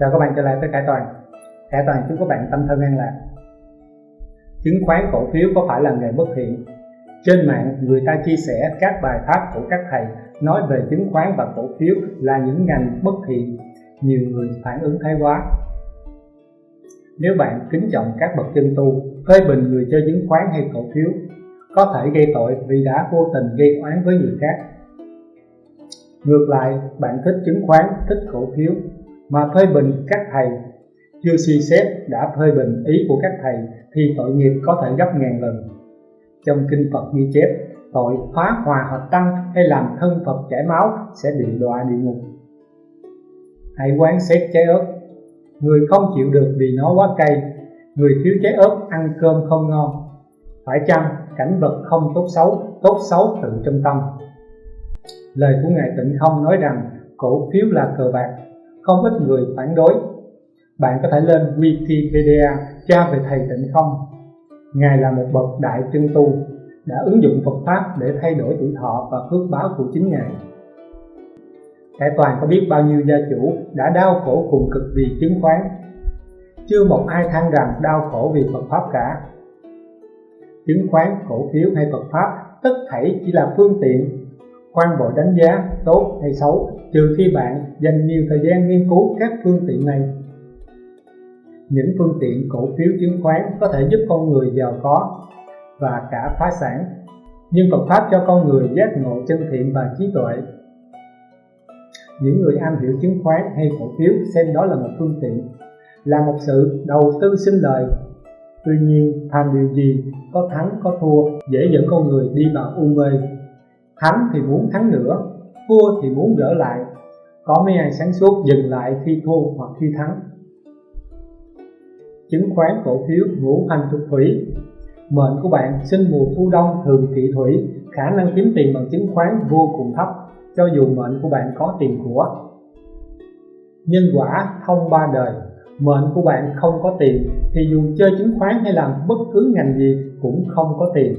Chào các bạn trở lại với Khải Toàn. Khải Toàn chúc các bạn tâm thân an lạc. Chứng khoán cổ phiếu có phải là nghề bất thiện? Trên mạng người ta chia sẻ các bài pháp của các thầy nói về chứng khoán và cổ phiếu là những ngành bất thiện. Nhiều người phản ứng thái quá. Nếu bạn kính trọng các bậc chân tu phê bình người chơi chứng khoán hay cổ phiếu có thể gây tội vì đã vô tình gây oán với người khác. Ngược lại, bạn thích chứng khoán, thích cổ phiếu mà phê bình các thầy. Chưa suy xét đã phê bình ý của các thầy thì tội nghiệp có thể gấp ngàn lần. Trong kinh Phật ghi chép, tội phá hòa hợp tăng hay làm thân Phật chảy máu sẽ bị đọa địa ngục. Hãy quán xét trái ớt. Người không chịu được vì nó quá cay. Người thiếu trái ớt ăn cơm không ngon. Phải chăng cảnh vật không tốt xấu tốt xấu tự trong tâm? Lời của ngài tịnh không nói rằng, cổ phiếu là cờ bạc không ít người phản đối. Bạn có thể lên Wikipedia tra về thầy tịnh không? Ngài là một bậc đại chân tu, đã ứng dụng Phật pháp để thay đổi tuổi thọ và phước báo của chính ngài. Hải toàn có biết bao nhiêu gia chủ đã đau khổ cùng cực vì chứng khoán. Chưa một ai than rằng đau khổ vì Phật pháp cả. Chứng khoán, cổ phiếu hay Phật pháp, tất thảy chỉ là phương tiện khoan vội đánh giá, tốt hay xấu trừ khi bạn dành nhiều thời gian nghiên cứu các phương tiện này. Những phương tiện cổ phiếu chứng khoán có thể giúp con người giàu có và cả phá sản, nhưng Phật Pháp cho con người giác ngộ chân thiện và trí tuệ. Những người am hiểu chứng khoán hay cổ phiếu xem đó là một phương tiện, là một sự đầu tư sinh lời. Tuy nhiên, tham điều gì, có thắng có thua, dễ dẫn con người đi vào u mê. Thắng thì muốn thắng nữa thua thì muốn gỡ lại. Có mấy ai sáng suốt dừng lại khi thua hoặc khi thắng. Chứng khoán cổ phiếu ngũ hành thuộc thủy. Mệnh của bạn sinh mùa thu đông thường kỵ thủy, khả năng kiếm tiền bằng chứng khoán vô cùng thấp, cho dù mệnh của bạn có tiền của. Nhân quả thông ba đời. Mệnh của bạn không có tiền thì dù chơi chứng khoán hay làm bất cứ ngành gì cũng không có tiền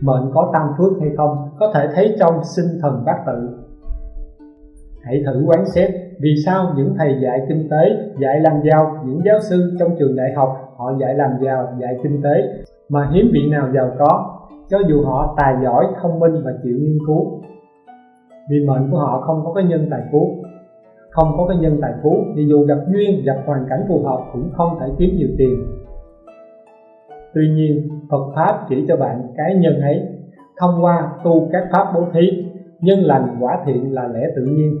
mệnh có tăng phước hay không, có thể thấy trong sinh thần bát tự. Hãy thử quán xét vì sao những thầy dạy kinh tế, dạy làm giàu, những giáo sư trong trường đại học họ dạy làm giàu, dạy kinh tế, mà hiếm vị nào giàu có, cho dù họ tài giỏi, thông minh và chịu nghiên cứu. Vì mệnh của họ không có cái nhân tài phú, không có cái nhân tài phú, thì dù gặp duyên, gặp hoàn cảnh phù hợp cũng không thể kiếm nhiều tiền. Tuy nhiên Phật pháp chỉ cho bạn cái nhân ấy, thông qua tu các pháp bố thí nhân lành quả thiện là lẽ tự nhiên.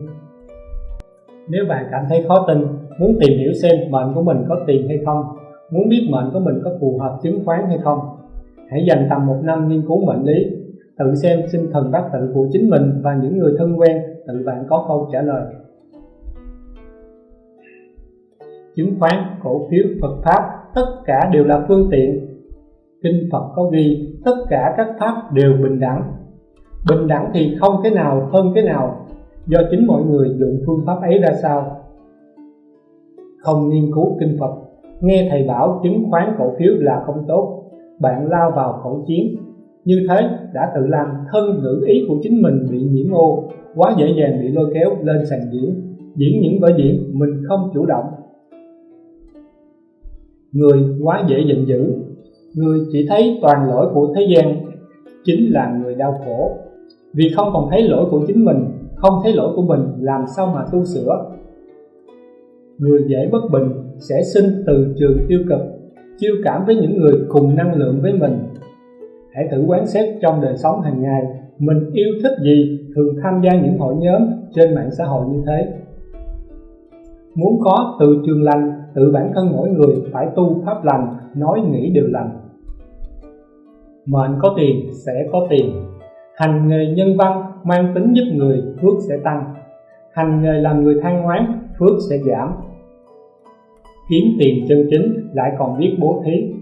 Nếu bạn cảm thấy khó tin, muốn tìm hiểu xem mệnh của mình có tiền hay không, muốn biết mệnh của mình có phù hợp chứng khoán hay không, hãy dành tầm một năm nghiên cứu mệnh lý, tự xem sinh thần bát tự của chính mình và những người thân quen tự bạn có câu trả lời. Chứng khoán, cổ phiếu, Phật pháp, tất cả đều là phương tiện kinh Phật có ghi, tất cả các pháp đều bình đẳng. Bình đẳng thì không cái nào, hơn cái nào, do chính mọi người dụng phương pháp ấy ra sao. Không nghiên cứu kinh Phật, nghe thầy bảo chứng khoán cổ phiếu là không tốt, bạn lao vào khẩu chiến. Như thế đã tự làm thân ngữ ý của chính mình bị nhiễm ô, quá dễ dàng bị lôi kéo lên sàn diễn diễn những vở diễn mình không chủ động. Người quá dễ giận dữ người chỉ thấy toàn lỗi của thế gian chính là người đau khổ. Vì không còn thấy lỗi của chính mình, không thấy lỗi của mình, làm sao mà tu sửa? Người dễ bất bình sẽ sinh từ trường tiêu cực, chiêu cảm với những người cùng năng lượng với mình. Hãy thử quán xét trong đời sống hàng ngày, mình yêu thích gì, thường tham gia những hội nhóm trên mạng xã hội như thế. Muốn có từ trường lành, tự bản thân mỗi người phải tu pháp lành, nói nghĩ đều lành mệnh có tiền sẽ có tiền. Hành nghề nhân văn mang tính giúp người, phước sẽ tăng. Hành nghề làm người than ngoán phước sẽ giảm. Kiếm tiền chân chính lại còn biết bố thí.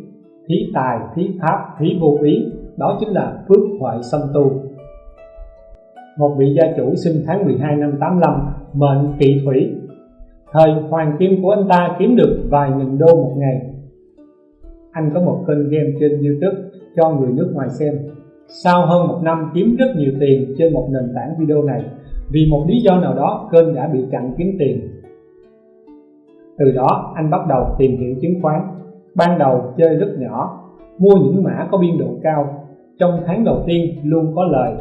Thí tài, thí pháp, thí vô ý, đó chính là phước huệ song tu. Một vị gia chủ sinh tháng 12 năm 85 mệnh kỵ thủy. Thời hoàng kim của anh ta kiếm được vài nghìn đô một ngày. Anh có một kênh game trên youtube cho người nước ngoài xem. Sau hơn một năm kiếm rất nhiều tiền trên một nền tảng video này, vì một lý do nào đó kênh đã bị chặn kiếm tiền. Từ đó, anh bắt đầu tìm hiểu chứng khoán. Ban đầu chơi rất nhỏ, Mua những mã có biên độ cao. Trong tháng đầu tiên, luôn có lời.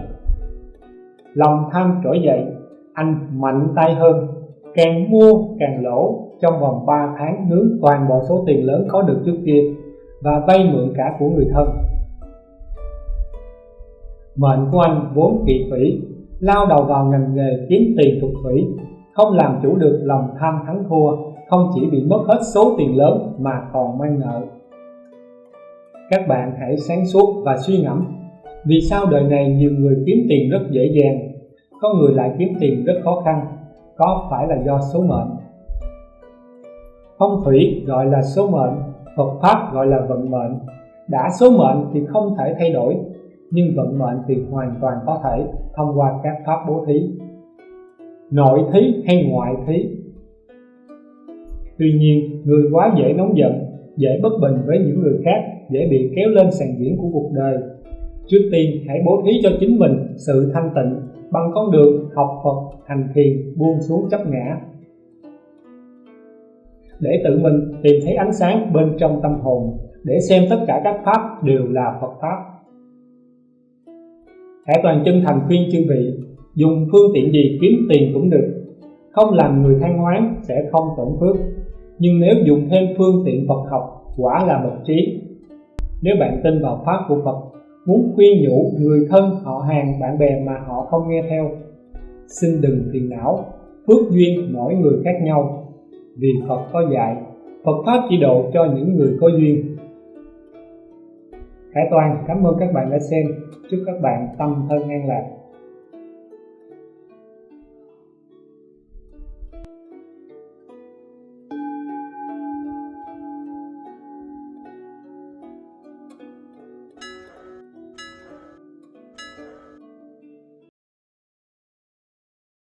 Lòng tham trỗi dậy, Anh mạnh tay hơn. Càng mua, càng lỗ. Trong vòng 3 tháng, nướng toàn bộ số tiền lớn có được trước kia Và vay mượn cả của người thân. Mệnh của anh vốn kỳ thủy Lao đầu vào ngành nghề kiếm tiền thuộc thủy Không làm chủ được lòng tham thắng thua, Không chỉ bị mất hết số tiền lớn mà còn mang nợ. Các bạn hãy sáng suốt và suy ngẫm, Vì sao đời này nhiều người kiếm tiền rất dễ dàng, Có người lại kiếm tiền rất khó khăn, Có phải là do số mệnh? Phong thủy gọi là số mệnh, Phật Pháp gọi là vận mệnh, Đã số mệnh thì không thể thay đổi nhưng vận mệnh thì hoàn toàn có thể thông qua các pháp bố thí. Nội thí hay ngoại thí? Tuy nhiên, người quá dễ nóng giận, dễ bất bình với những người khác, dễ bị kéo lên sàn diễn của cuộc đời. Trước tiên, hãy bố thí cho chính mình sự thanh tịnh, bằng con đường học Phật, hành thiền, buông xuống chấp ngã. Để tự mình tìm thấy ánh sáng bên trong tâm hồn, để xem tất cả các pháp đều là Phật pháp hãy toàn chân thành khuyên chư vị Dùng phương tiện gì kiếm tiền cũng được. Không làm người than hoán sẽ không tổn phước. Nhưng nếu dùng thêm phương tiện Phật học Quả là bậc trí. Nếu bạn tin vào Pháp của Phật Muốn khuyên nhủ người thân, họ hàng, bạn bè mà họ không nghe theo Xin đừng phiền não Phước duyên mỗi người khác nhau. Vì Phật có dạy Phật Pháp chỉ độ cho những người có duyên. Khải Toàn, cảm ơn các bạn đã xem. Chúc các bạn tâm thân an lạc.